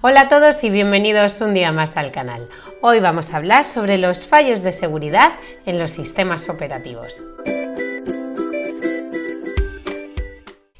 Hola a todos y bienvenidos un día más al canal. Hoy vamos a hablar sobre los fallos de seguridad en los sistemas operativos.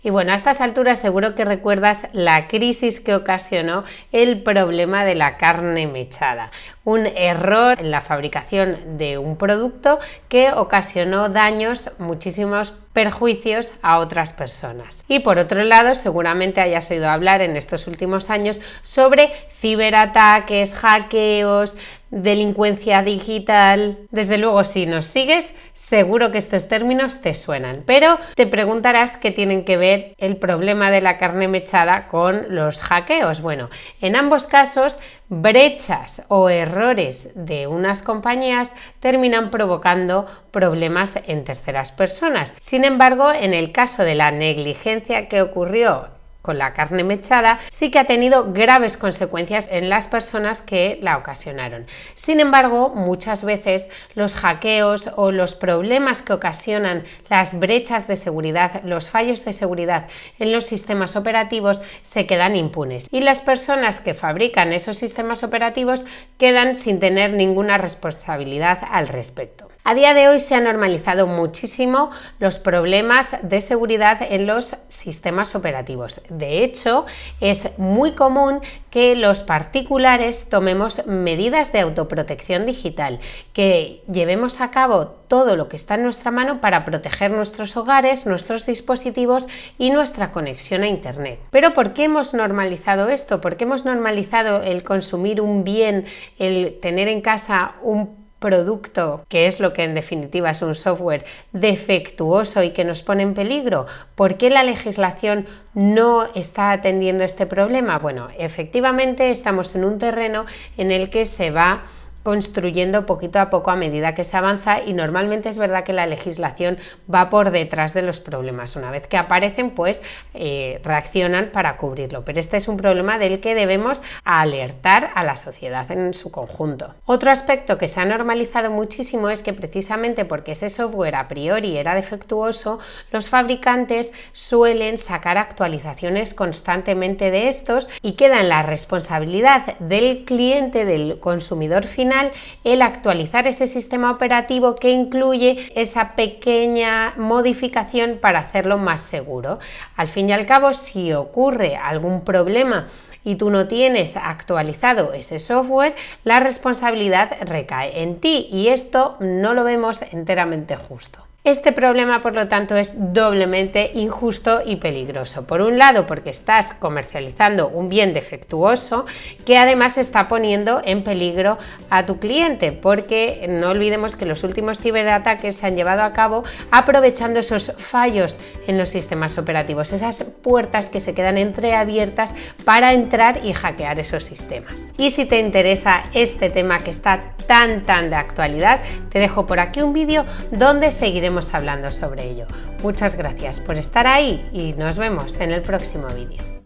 Y bueno, a estas alturas seguro que recuerdas la crisis que ocasionó el problema de la carne mechada, un error en la fabricación de un producto que ocasionó daños, muchísimos perjuicios a otras personas. Y por otro lado, seguramente hayas oído hablar en estos últimos años sobre ciberataques, hackeos, delincuencia digital. Desde luego, si nos sigues, seguro que estos términos te suenan, pero te preguntarás qué tienen que ver el problema de la carne mechada con los hackeos. Bueno, en ambos casos, brechas o errores de unas compañías terminan provocando problemas en terceras personas. Sin embargo, en el caso de la negligencia que ocurrió con la carne mechada sí que ha tenido graves consecuencias en las personas que la ocasionaron. Sin embargo, muchas veces los hackeos o los problemas que ocasionan las brechas de seguridad, los fallos de seguridad en los sistemas operativos se quedan impunes y las personas que fabrican esos sistemas operativos quedan sin tener ninguna responsabilidad al respecto. A día de hoy se han normalizado muchísimo los problemas de seguridad en los sistemas operativos. De hecho, es muy común que los particulares tomemos medidas de autoprotección digital, que llevemos a cabo todo lo que está en nuestra mano para proteger nuestros hogares, nuestros dispositivos y nuestra conexión a Internet. Pero ¿por qué hemos normalizado esto? ¿Por qué hemos normalizado el consumir un bien, el tener en casa un producto, que es lo que en definitiva es un software defectuoso y que nos pone en peligro? ¿Por qué la legislación no está atendiendo este problema? Bueno, efectivamente estamos en un terreno en el que se va construyendo poquito a poco a medida que se avanza y normalmente es verdad que la legislación va por detrás de los problemas. Una vez que aparecen, pues eh, reaccionan para cubrirlo. Pero este es un problema del que debemos alertar a la sociedad en su conjunto. Otro aspecto que se ha normalizado muchísimo es que precisamente porque ese software a priori era defectuoso, los fabricantes suelen sacar actualizaciones constantemente de estos y queda en la responsabilidad del cliente, del consumidor final, el actualizar ese sistema operativo que incluye esa pequeña modificación para hacerlo más seguro. Al fin y al cabo, si ocurre algún problema y tú no tienes actualizado ese software, la responsabilidad recae en ti y esto no lo vemos enteramente justo. Este problema, por lo tanto, es doblemente injusto y peligroso. Por un lado, porque estás comercializando un bien defectuoso que además está poniendo en peligro a tu cliente, porque no olvidemos que los últimos ciberataques se han llevado a cabo aprovechando esos fallos en los sistemas operativos, esas puertas que se quedan entreabiertas para entrar y hackear esos sistemas. Y si te interesa este tema que está tan tan de actualidad, te dejo por aquí un vídeo donde seguiremos hablando sobre ello. Muchas gracias por estar ahí y nos vemos en el próximo vídeo.